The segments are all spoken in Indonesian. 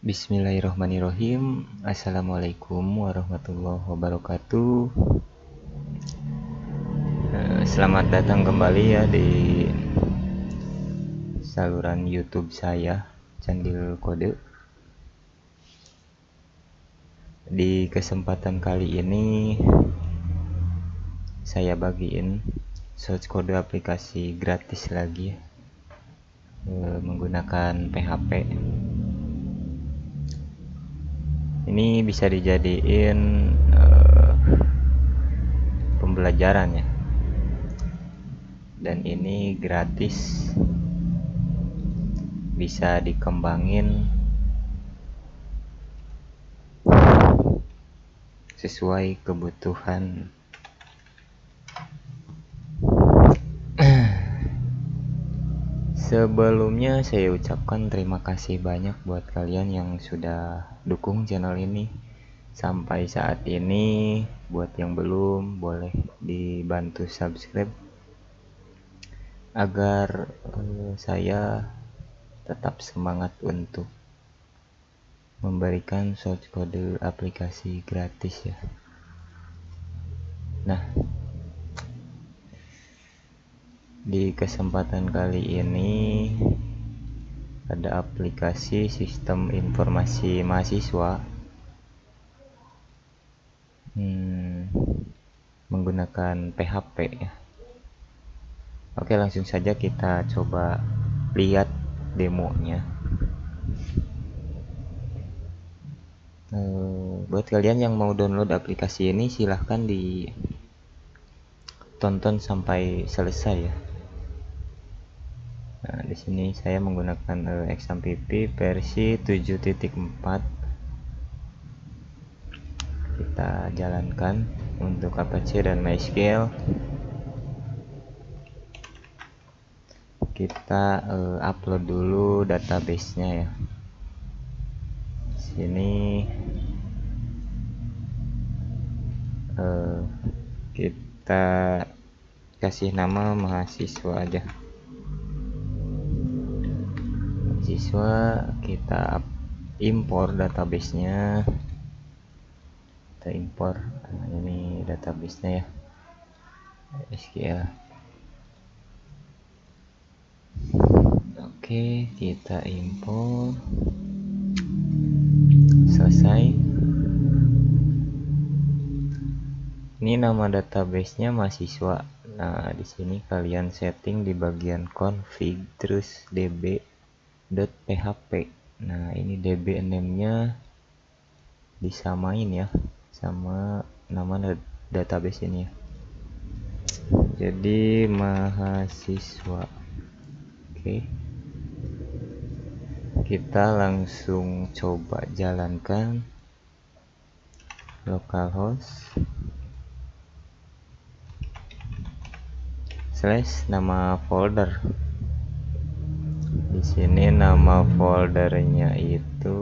Bismillahirrahmanirrahim. Assalamualaikum warahmatullahi wabarakatuh. Eh, Selamat datang kembali ya di saluran YouTube saya Candil Kode. Di kesempatan kali ini saya bagiin source kode aplikasi gratis lagi eh, menggunakan PHP ini bisa dijadiin uh, pembelajaran ya. Dan ini gratis. Bisa dikembangin sesuai kebutuhan Sebelumnya saya ucapkan terima kasih banyak buat kalian yang sudah dukung channel ini sampai saat ini. Buat yang belum, boleh dibantu subscribe agar uh, saya tetap semangat untuk memberikan source kode aplikasi gratis ya. Nah, di kesempatan kali ini ada aplikasi sistem informasi mahasiswa hmm, menggunakan PHP ya. Oke langsung saja kita coba lihat demonya. Uh, buat kalian yang mau download aplikasi ini silahkan ditonton sampai selesai ya. Nah, di sini saya menggunakan uh, XAMPP versi 7.4. Kita jalankan untuk Apache dan MySQL. Kita uh, upload dulu database-nya ya. Sini uh, kita kasih nama mahasiswa aja siswa kita impor databasenya. Kita impor nah, ini databasenya ya. SQL oke kita impor. Selesai. Ini nama databasenya mahasiswa. Nah di sini kalian setting di bagian config terus db .php nah ini db name nya disamain ya sama nama database ini ya. Jadi mahasiswa. Oke. Kita langsung coba jalankan localhost slash nama folder di sini nama foldernya itu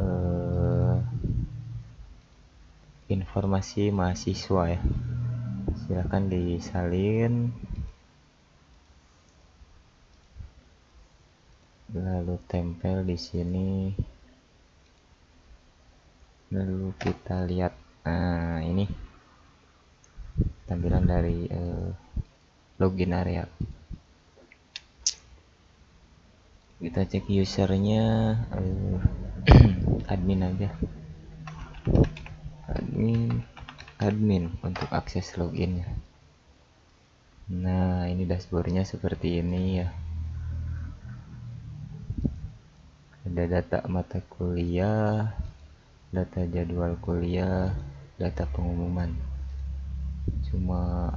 uh, informasi mahasiswa ya. Silahkan disalin. Lalu tempel di sini. Lalu kita lihat nah ini tampilan dari uh, login area kita cek usernya uh, admin aja. Admin admin untuk akses loginnya nah ini dashboardnya seperti ini ya. Ada data mata kuliah data jadwal kuliah data pengumuman. Cuma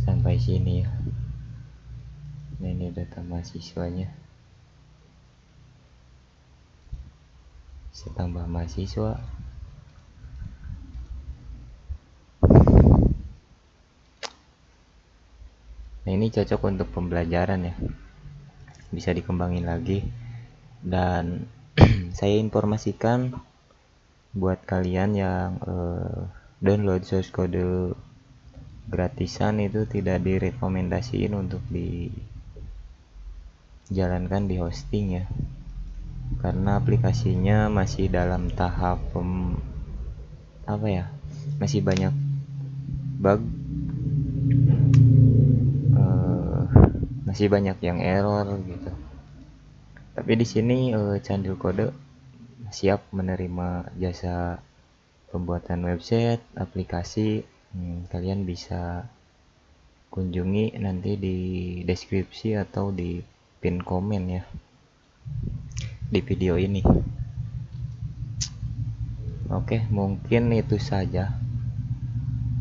sampai sini ya nah ini data mahasiswanya saya tambah mahasiswa. Nah ini cocok untuk pembelajaran ya. Bisa dikembangin lagi. Dan saya informasikan buat kalian yang uh, download source code gratisan itu tidak direkomendasiin untuk di jalankan di hosting ya. Karena aplikasinya masih dalam tahap pem, apa ya masih banyak bug. Uh, masih banyak yang error gitu. Tapi di sini uh, Candil Kode siap menerima jasa pembuatan website aplikasi. Hmm, kalian bisa kunjungi nanti di deskripsi atau di pin komen ya. Di video ini. Oke mungkin itu saja.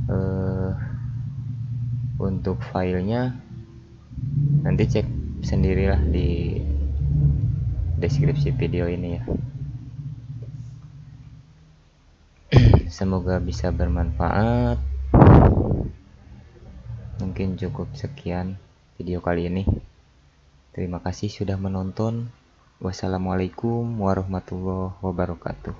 Uh, untuk filenya nanti cek sendirilah di deskripsi video ini ya. Semoga bisa bermanfaat. Mungkin cukup sekian video kali ini Terima kasih sudah menonton. Wassalamualaikum warahmatullahi wabarakatuh.